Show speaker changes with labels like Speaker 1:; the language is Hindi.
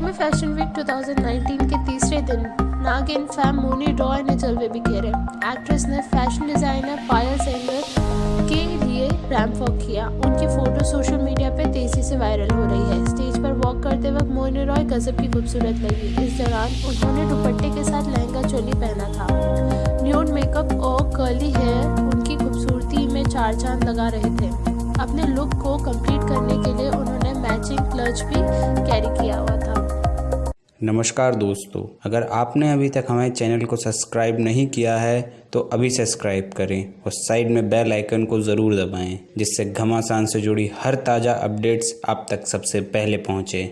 Speaker 1: लखनऊ फ़ैशन वीक 2019 के तीसरे दिन, नागिन, फैम, मोनी रॉय ने जलवे बिखेरे एक्ट्रेस ने फ़ैशन डिज़ाइनर, पायल सेंगर के लिए रैम्प वॉक किया। उनकी फ़ोटो सोशल मीडिया पर तेज़ी से वायरल हो रही है। स्टेज पर वॉक करते वक्त मोनी, रॉय गजब की खूबसूरत लगी। इस दौरान उन्होंने दुपट्टे के साथ लहंगा, चोली पहना था। न्यूड मेकअप और कर्ली हेयर उनकी खूबसूरती में चार चाँद लगा रहे थे। अपने लुक को कंप्लीट करने के लिए उन्होंने मैचिंग क्लच भी कैरी किया हुआ
Speaker 2: नमस्कार दोस्तों, अगर आपने अभी तक हमारे चैनल को सब्सक्राइब नहीं किया है तो अभी सब्सक्राइब करें और साइड में बेल आइकन को ज़रूर दबाएँ, जिससे घमासान से जुड़ी हर ताज़ा अपडेट्स आप तक सबसे पहले पहुँचे।